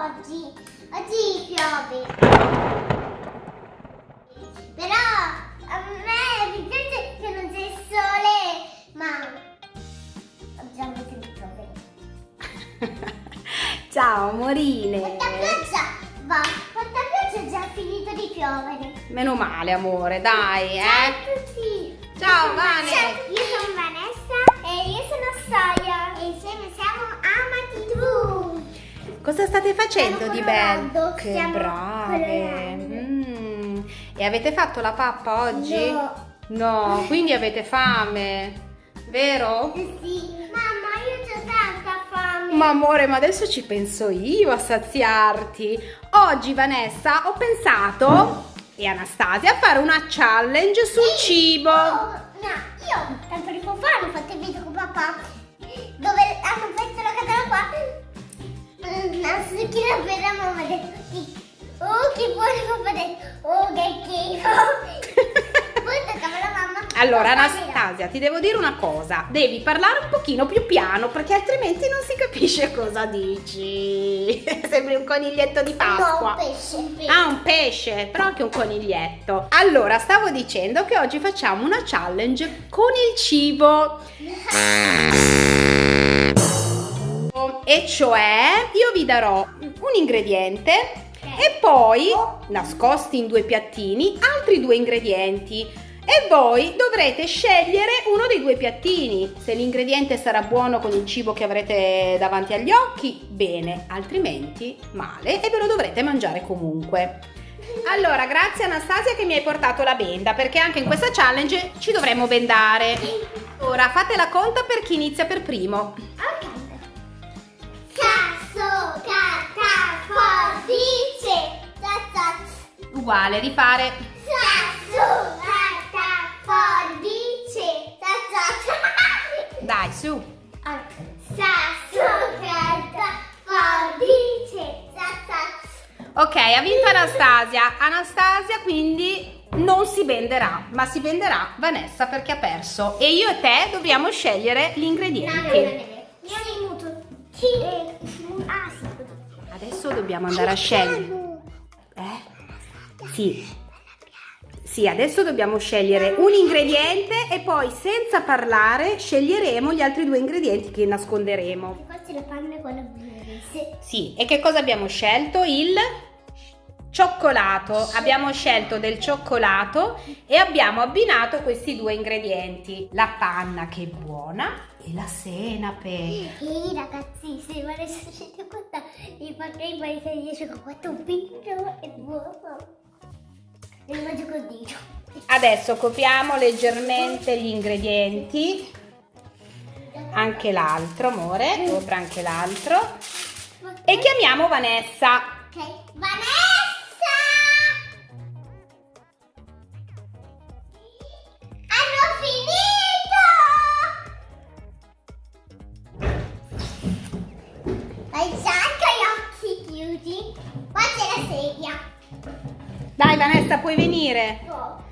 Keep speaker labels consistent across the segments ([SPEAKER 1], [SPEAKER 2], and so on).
[SPEAKER 1] oggi. Oggi piove. Però a me mi piace che non c'è il sole, ma oggi a volte mi piove.
[SPEAKER 2] Ciao amorine.
[SPEAKER 1] Quanta pioggia va, quanta pioggia è già finito di piovere.
[SPEAKER 2] Meno male amore, dai,
[SPEAKER 1] Ciao a
[SPEAKER 2] eh.
[SPEAKER 1] tutti.
[SPEAKER 2] Ciao, Vane.
[SPEAKER 1] Ciao, io sono
[SPEAKER 2] Cosa state facendo di bello? Che
[SPEAKER 1] stiamo
[SPEAKER 2] brave. Mm. E avete fatto la pappa oggi?
[SPEAKER 1] No.
[SPEAKER 2] No, quindi avete fame, vero?
[SPEAKER 1] Sì. Mamma, io ho tanta fame.
[SPEAKER 2] Ma amore, ma adesso ci penso io a saziarti. Oggi Vanessa ho pensato e Anastasia a fare una challenge sul cibo.
[SPEAKER 1] Oh, no, io tanto tempo fa ho fatto il video con papà dove hanno messo la catena qua. Zucchina per la mamma ha detto sì. Oh che buono papà. Oh che schifo. Poi toccava la mamma.
[SPEAKER 2] Allora
[SPEAKER 1] Papà,
[SPEAKER 2] Anastasia, ti devo dire una cosa, devi parlare un pochino più piano perché altrimenti non si capisce cosa dici. Sembri un coniglietto di
[SPEAKER 1] No,
[SPEAKER 2] Pasqua.
[SPEAKER 1] un pesce, un pesce.
[SPEAKER 2] Ah, un pesce, però anche un coniglietto. Allora, stavo dicendo che oggi facciamo una challenge con il cibo. E cioè, io vi darò un ingrediente e poi, nascosti in due piattini, altri due ingredienti. E voi dovrete scegliere uno dei due piattini. Se l'ingrediente sarà buono con il cibo che avrete davanti agli occhi, bene, altrimenti male e ve lo dovrete mangiare comunque. Allora, grazie Anastasia che mi hai portato la benda, perché anche in questa challenge ci dovremo bendare. Ora fate la conta per chi inizia per primo. Uguale, rifare.
[SPEAKER 1] Sasso, carta, forbice. Zazza.
[SPEAKER 2] Dai, su.
[SPEAKER 1] Sasso, carta, forbice. Zazza.
[SPEAKER 2] Ok, ha vinto Anastasia. Anastasia quindi non si venderà, ma si venderà Vanessa perché ha perso. E io e te dobbiamo scegliere gli ingredienti.
[SPEAKER 1] Io mi muto. Sì. Ah, sì.
[SPEAKER 2] Adesso dobbiamo andare a scegliere. Eh? Sì. Sì, adesso dobbiamo scegliere un ingrediente e poi senza parlare sceglieremo gli altri due ingredienti che nasconderemo.
[SPEAKER 1] Forse le panne con la bluese.
[SPEAKER 2] Sì, e che cosa abbiamo scelto? Il cioccolato. Abbiamo scelto del cioccolato e abbiamo abbinato questi due ingredienti. La panna che è buona e la senape.
[SPEAKER 1] Ehi ragazzi, se volesse siete quanta mi farei mai riesco con questo video è buono. Lo mangio con dito.
[SPEAKER 2] Adesso copriamo leggermente gli ingredienti. Anche l'altro, amore. Copra anche l'altro. E chiamiamo Vanessa.
[SPEAKER 1] Ok, Vanessa!
[SPEAKER 2] Vanessa, puoi venire.
[SPEAKER 1] Oh.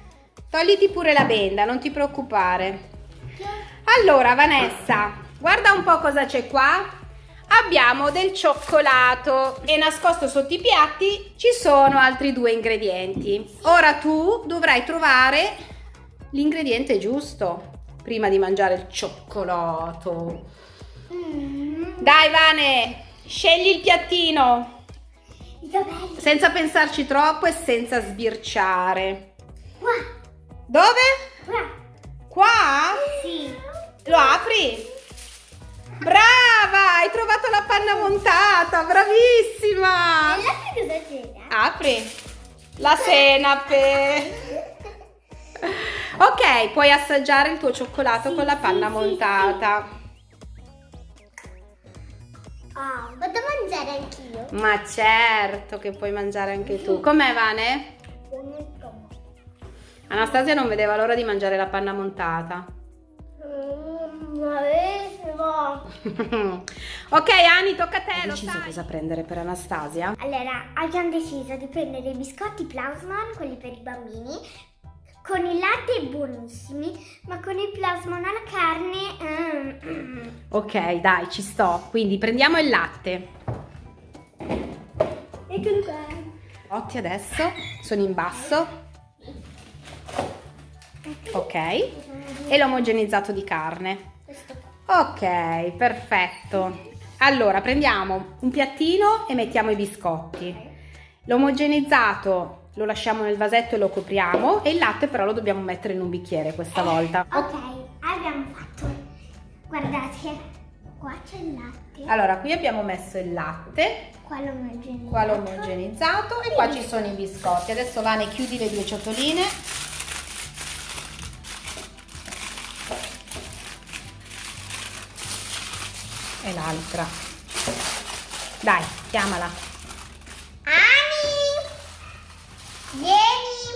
[SPEAKER 2] Togliti pure la benda, non ti preoccupare. Allora Vanessa, guarda un po' cosa c'è qua. Abbiamo del cioccolato e nascosto sotto i piatti ci sono altri due ingredienti. Ora tu dovrai trovare l'ingrediente giusto prima di mangiare il cioccolato.
[SPEAKER 1] Mm.
[SPEAKER 2] Dai Vane, scegli il piattino
[SPEAKER 1] Dov'è?
[SPEAKER 2] senza pensarci troppo e senza sbirciare.
[SPEAKER 1] Qua,
[SPEAKER 2] Dove?
[SPEAKER 1] qua.
[SPEAKER 2] Qua?
[SPEAKER 1] Sì.
[SPEAKER 2] Lo apri? Brava! Hai trovato la panna montata! Bravissima!
[SPEAKER 1] E cosa c'era?
[SPEAKER 2] Apri la senape. Ok, puoi assaggiare il tuo cioccolato
[SPEAKER 1] Sì,
[SPEAKER 2] con la
[SPEAKER 1] sì,
[SPEAKER 2] panna
[SPEAKER 1] sì,
[SPEAKER 2] montata.
[SPEAKER 1] Ah, vado a mangiare anch'io.
[SPEAKER 2] Ma certo che puoi mangiare anche tu. Com'è Vane? Anastasia non vedeva l'ora di mangiare la panna montata.
[SPEAKER 1] Mm,
[SPEAKER 2] ok, Ani, tocca a te. Hai deciso
[SPEAKER 1] sai.
[SPEAKER 2] cosa prendere per Anastasia?
[SPEAKER 1] Allora, abbiamo deciso di prendere i biscotti Plasmon, quelli per i bambini, con il latte buonissimi, ma con il Plasmon alla carne... mm, mm.
[SPEAKER 2] Ok, dai, ci sto. Quindi prendiamo il latte.
[SPEAKER 1] Eccolo qua.
[SPEAKER 2] Otti adesso sono in basso. Ok. E l'omogenizzato di carne. Ok, perfetto. Allora prendiamo un piattino e mettiamo i biscotti. L'omogenizzato lo lasciamo nel vasetto e lo copriamo e il latte però lo dobbiamo mettere in un bicchiere questa volta.
[SPEAKER 1] Ok, c'è il latte.
[SPEAKER 2] Allora, qui abbiamo messo il latte,
[SPEAKER 1] Qua l'omogenizzato.
[SPEAKER 2] qua l'omogenizzato e qua ci sono i biscotti. Adesso Vane chiudi le due ciotoline. E l'altra. Dai, chiamala.
[SPEAKER 1] Ani! Vieni!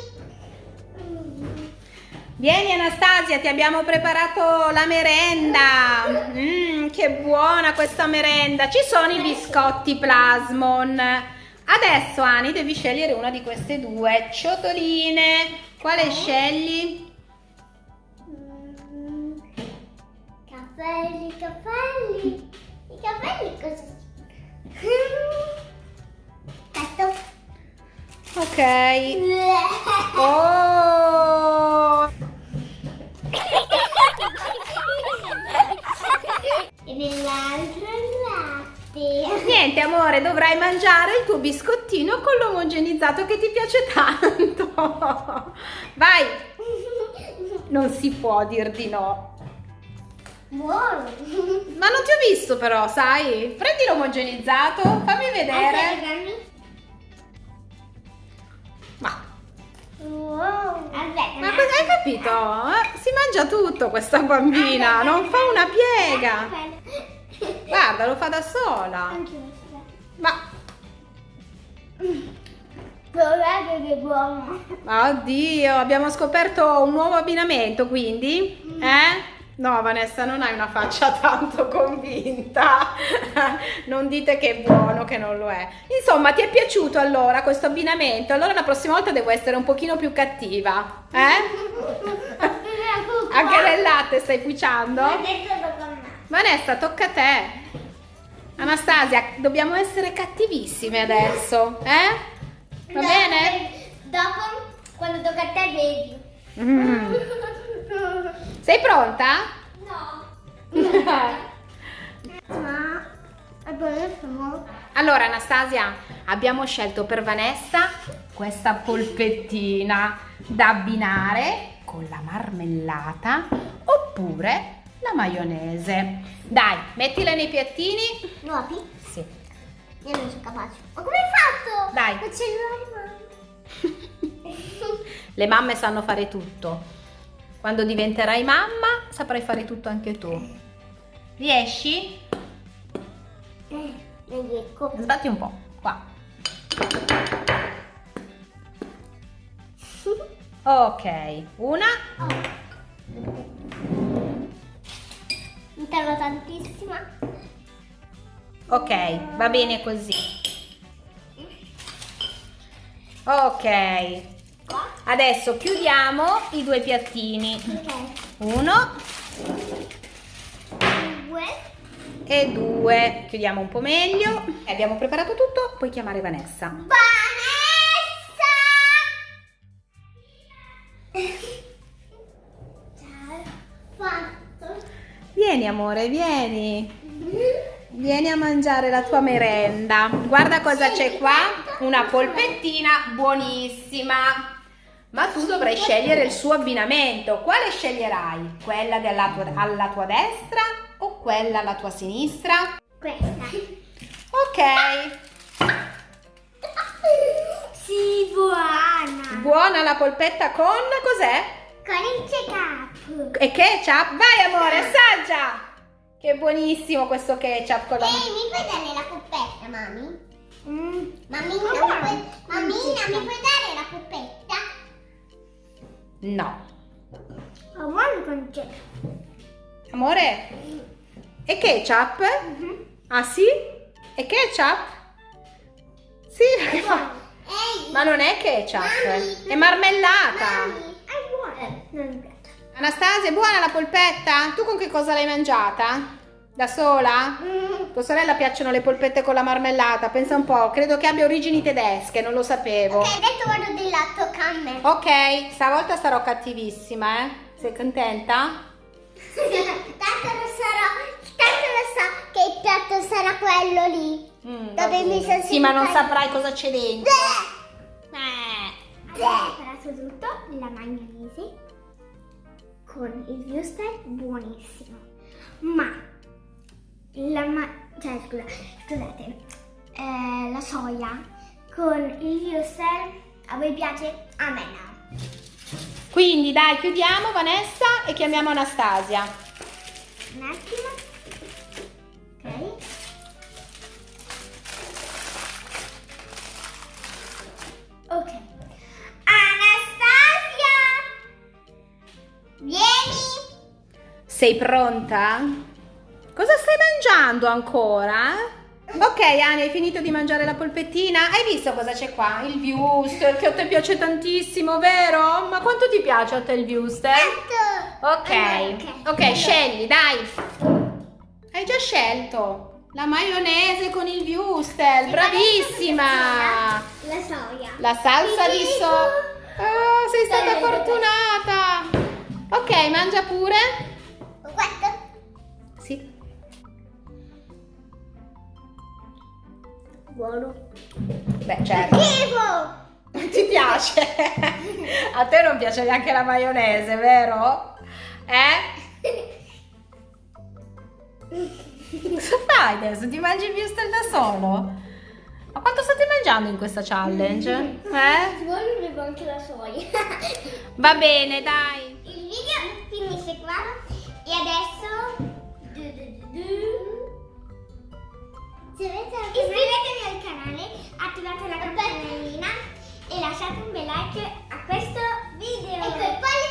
[SPEAKER 2] Vieni Anastasia, ti abbiamo preparato la merenda. Mmm, che buona questa merenda. Ci sono i biscotti Plasmon. Adesso Ani devi scegliere una di queste due ciotoline. Quale scegli?
[SPEAKER 1] Mm, Capelli, capelli. I capelli cosa? Questo.
[SPEAKER 2] Ok. Oh!
[SPEAKER 1] E nell'altro il latte.
[SPEAKER 2] Niente amore, dovrai mangiare il tuo biscottino con l'omogenizzato che ti piace tanto. Vai, non si può dir di no.
[SPEAKER 1] Buono.
[SPEAKER 2] Ma non ti ho visto però, sai? Prendi l'omogenizzato, fammi vedere.
[SPEAKER 1] Aspetta,
[SPEAKER 2] Ma,
[SPEAKER 1] Wow. Aspetta.
[SPEAKER 2] ma cosa hai capito? Mangia tutto questa bambina, non fa una piega. Guarda, lo fa da sola. Ma,
[SPEAKER 1] Guardate che buono.
[SPEAKER 2] oddio, abbiamo scoperto un nuovo abbinamento quindi? Eh? No, Vanessa, non hai una faccia tanto convinta. non dite che è buono, che non lo è. Insomma, ti è piaciuto allora questo abbinamento? Allora la prossima volta devo essere un pochino più cattiva. Eh? Anche nel latte stai puciando?
[SPEAKER 1] Adesso tocca a me.
[SPEAKER 2] Vanessa, tocca a te. Anastasia, dobbiamo essere cattivissime adesso, eh? Va
[SPEAKER 1] No,
[SPEAKER 2] bene?
[SPEAKER 1] Dopo, quando tocca a te, vedi.
[SPEAKER 2] Mm. Sei pronta?
[SPEAKER 1] No. Ma
[SPEAKER 2] Allora Anastasia, abbiamo scelto per Vanessa questa polpettina da abbinare con la marmellata oppure la maionese. Dai, mettila nei piattini.
[SPEAKER 1] nuovi?
[SPEAKER 2] Sì.
[SPEAKER 1] Io non sono capace. Ma come hai fatto?
[SPEAKER 2] Dai.
[SPEAKER 1] Il cellulare
[SPEAKER 2] Le mamme sanno fare tutto. Quando diventerai mamma saprai fare tutto anche tu. Riesci?
[SPEAKER 1] Eh, riesco.
[SPEAKER 2] Sbatti un po', qua. Ok, una.
[SPEAKER 1] Mi tardo tantissima.
[SPEAKER 2] Ok, va bene così. Ok, adesso chiudiamo i due piattini.
[SPEAKER 1] Ok.
[SPEAKER 2] Uno
[SPEAKER 1] Due.
[SPEAKER 2] e due. Chiudiamo un po' meglio. Abbiamo preparato tutto, puoi chiamare Vanessa.
[SPEAKER 1] Vanessa!
[SPEAKER 2] Vieni amore, vieni. Vieni a mangiare la tua merenda. Guarda cosa c'è qua. Una polpettina buonissima. Ma tu dovrai scegliere il suo abbinamento. Quale sceglierai? Quella della tua- alla tua destra o quella alla tua sinistra?
[SPEAKER 1] Questa.
[SPEAKER 2] Ok.
[SPEAKER 1] Sì, buona.
[SPEAKER 2] Buona la polpetta con cos'è?
[SPEAKER 1] Con il check-up.
[SPEAKER 2] E ketchup? Vai amore, assaggia! Che buonissimo questo ketchup con la...
[SPEAKER 1] Ehi, mi puoi dare la coppetta, mami?
[SPEAKER 2] Mm,
[SPEAKER 1] Mammina, mi puoi, mammina, mi puoi dare la coppetta?
[SPEAKER 2] no.
[SPEAKER 1] Buono con
[SPEAKER 2] Amore, è ketchup? Ah sì? È ketchup? Sì, perché fa...
[SPEAKER 1] Ehi,
[SPEAKER 2] Ma non è ketchup,
[SPEAKER 1] Mami.
[SPEAKER 2] è marmellata.
[SPEAKER 1] mami, è.
[SPEAKER 2] Anastasia, è buona la polpetta? Tu con che cosa l'hai mangiata? Da sola?
[SPEAKER 1] Mm,
[SPEAKER 2] Tua sorella piacciono le polpette con la marmellata, pensa un po', credo che abbia origini tedesche, non lo sapevo.
[SPEAKER 1] Ok, adesso vado del lato canne.
[SPEAKER 2] Ok, stavolta sarò cattivissima, eh? Sei contenta?
[SPEAKER 1] tanto lo sarò, tanto lo so che il piatto sarà quello lì.
[SPEAKER 2] Mm,
[SPEAKER 1] Dove mi sono
[SPEAKER 2] Sì, ma non saprai cosa c'è dentro. Eh.
[SPEAKER 1] Abbiamo preparato tutto, la maionese con il wuster buonissimo. Ma la ma- cioè scusa, scusate, eh, la soia con il wuster a voi piace? A me no.
[SPEAKER 2] Quindi dai, chiudiamo Vanessa e chiamiamo Anastasia.
[SPEAKER 1] Un attimo.
[SPEAKER 2] Sei pronta? Cosa stai mangiando ancora? Ok, Ani, hai finito di mangiare la polpettina? Hai visto cosa c'è qua? Il wuster, che a te piace tantissimo, vero? Ma quanto ti piace a te il wuster? Ok,
[SPEAKER 1] Allora,
[SPEAKER 2] ok, scegli, dai. Hai già scelto. La maionese con il wuster, bravissima.
[SPEAKER 1] La soia.
[SPEAKER 2] La salsa di so... Oh, sei stata fortunata. Ok, mangia pure.
[SPEAKER 1] Buono.
[SPEAKER 2] Beh, certo.
[SPEAKER 1] Schifo!
[SPEAKER 2] Ti piace? A te non piace neanche la maionese, vero? Eh? Cosa fai adesso? Ti mangi il wuster da solo? Ma quanto state mangiando in questa challenge? Eh?
[SPEAKER 1] Se vuoi bevo anche la soia.
[SPEAKER 2] Va bene, dai.
[SPEAKER 1] Il video finisce qua e adesso iscrivetevi attivate la campanellina e lasciate un bel like a questo video. Ecco,